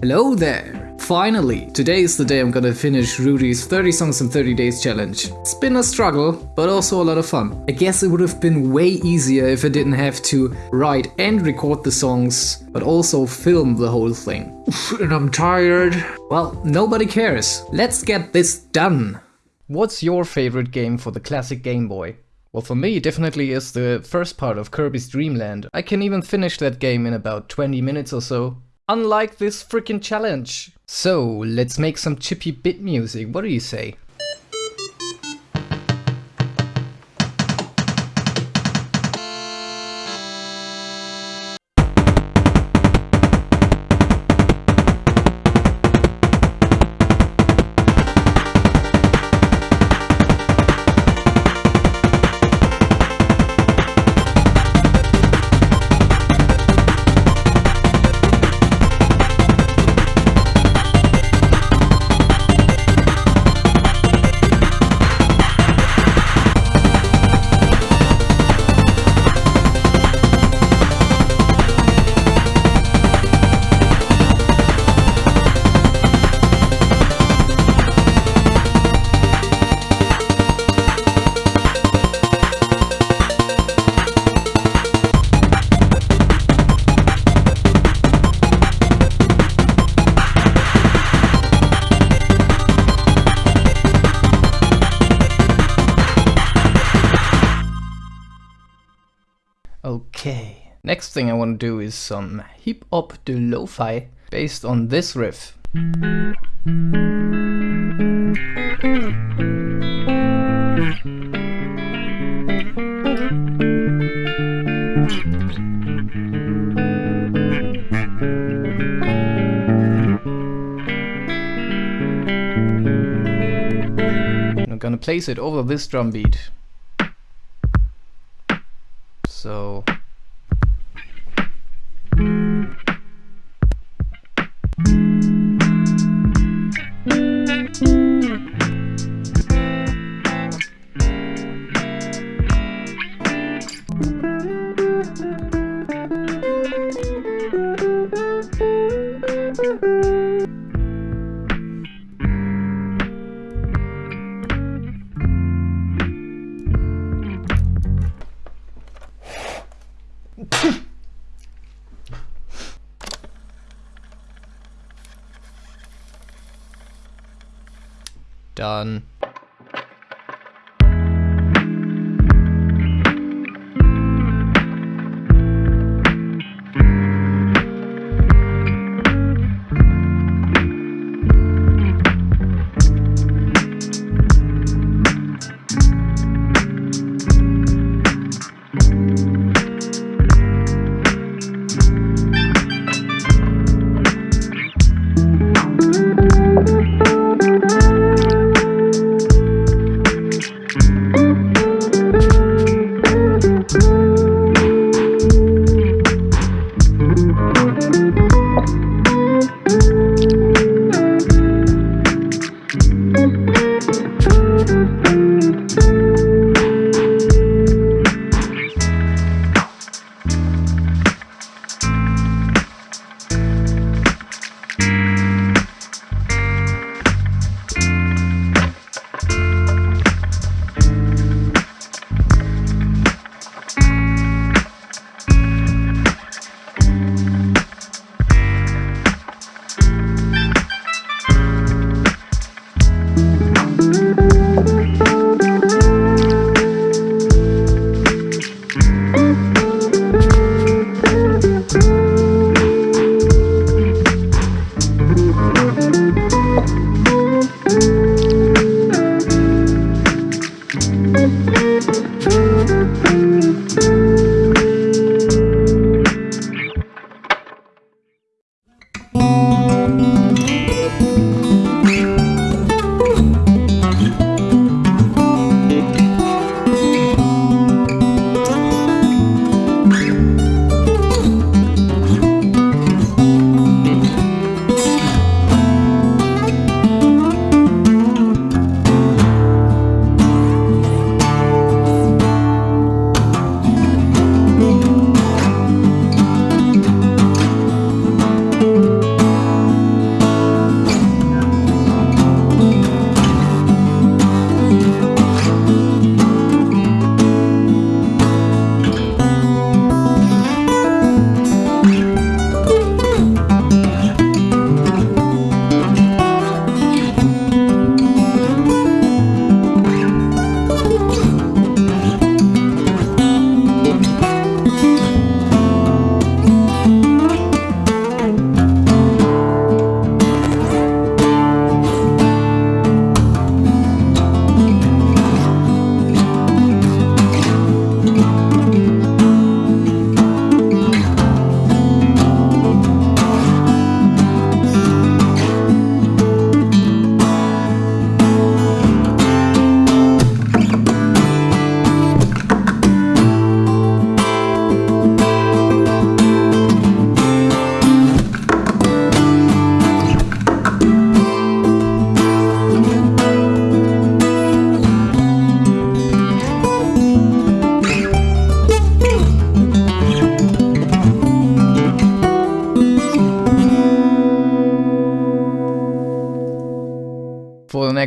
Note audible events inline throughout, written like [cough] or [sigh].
Hello there! Finally! Today is the day I'm gonna finish Rudy's 30 songs in 30 days challenge. It's been a struggle, but also a lot of fun. I guess it would have been way easier if I didn't have to write and record the songs, but also film the whole thing. and I'm tired. Well, nobody cares. Let's get this done! What's your favorite game for the classic Game Boy? Well, for me, it definitely is the first part of Kirby's Dream Land. I can even finish that game in about 20 minutes or so. Unlike this freaking challenge. So, let's make some chippy bit music, what do you say? Thing I want to do is some hip hop de lo-fi based on this riff. I'm gonna place it over this drum beat. Done.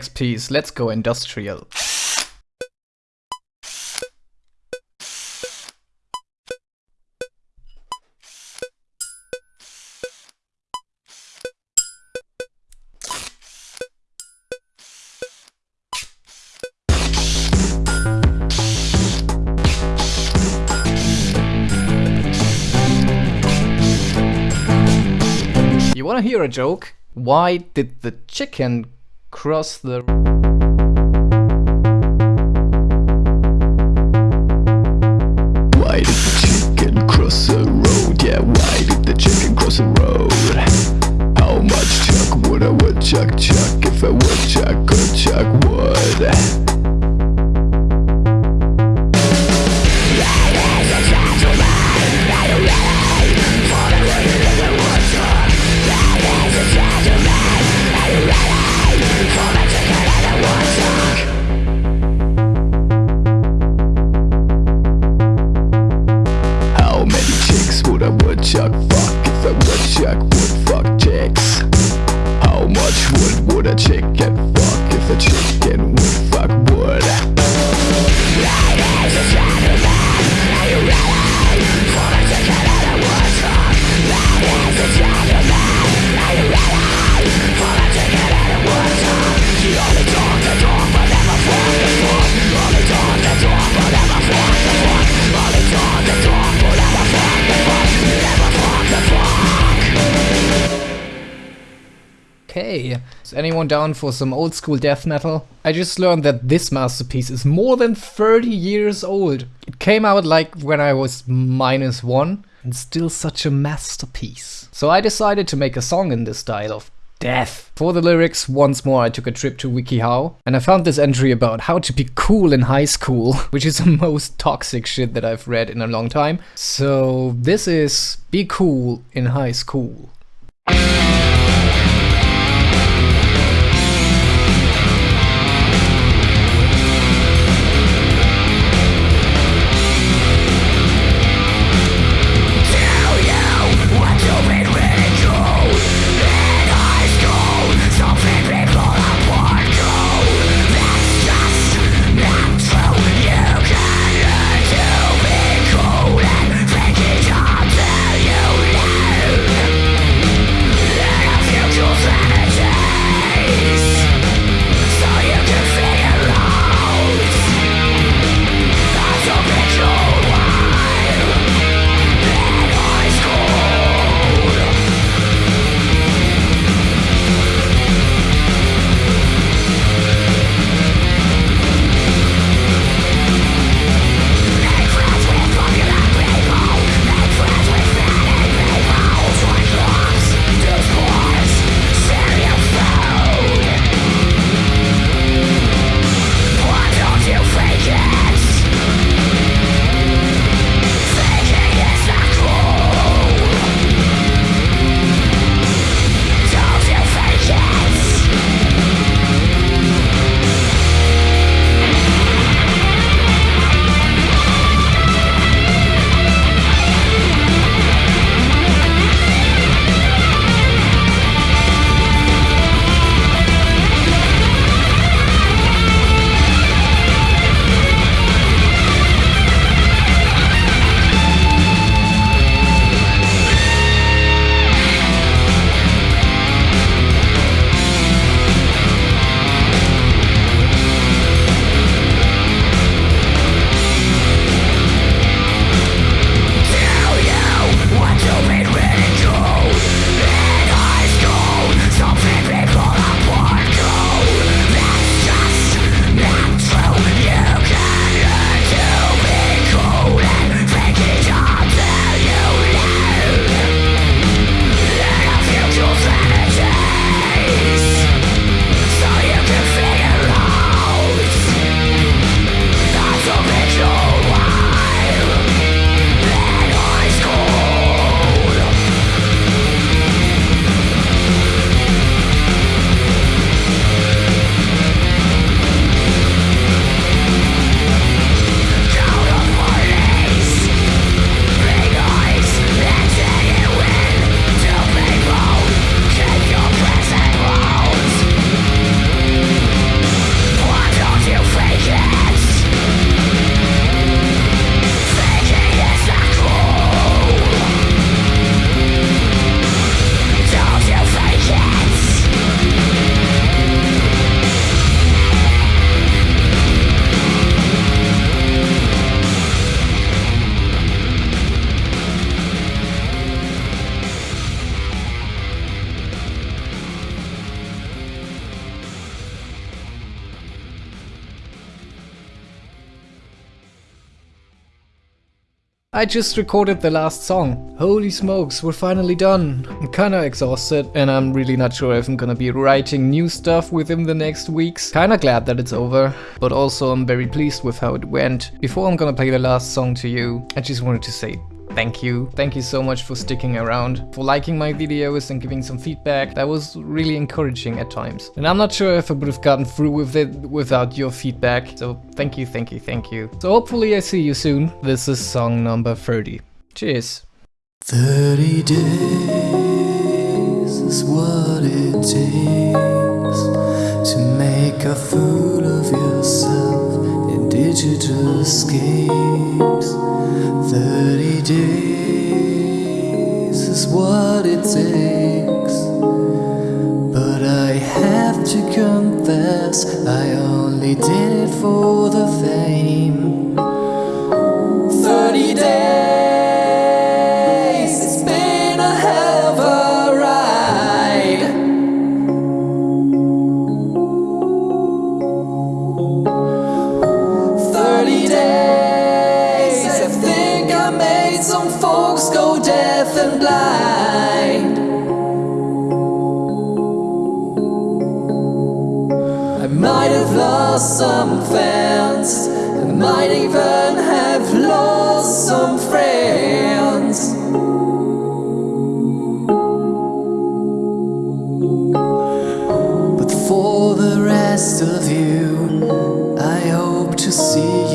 Next piece, let's go industrial. You wanna hear a joke? Why did the chicken cross the... Why did the chicken cross the road? Yeah, why did the chicken cross the road? How much chuck would a woodchuck chuck if would a woodchuck fuck if a woodchuck would fuck chicks? How much wood would a chicken fuck if a chicken would fuck wood? Okay, is anyone down for some old school death metal? I just learned that this masterpiece is more than 30 years old. It came out like when I was minus one, and still such a masterpiece. So I decided to make a song in this style of death. For the lyrics, once more I took a trip to WikiHow, and I found this entry about how to be cool in high school, [laughs] which is the most toxic shit that I've read in a long time. So this is Be Cool in High School. I just recorded the last song. Holy smokes, we're finally done. I'm kinda exhausted and I'm really not sure if I'm gonna be writing new stuff within the next weeks. Kinda glad that it's over, but also I'm very pleased with how it went. Before I'm gonna play the last song to you, I just wanted to say Thank you. Thank you so much for sticking around, for liking my videos and giving some feedback. That was really encouraging at times. And I'm not sure if I would have gotten through with it without your feedback. So thank you, thank you, thank you. So hopefully I see you soon. This is song number 30. Cheers. 30 days is what it takes to make a fool of yourself in digital escapes. 30 days is what it takes. But I have to confess, I only did it for some fans, might even have lost some friends. But for the rest of you, I hope to see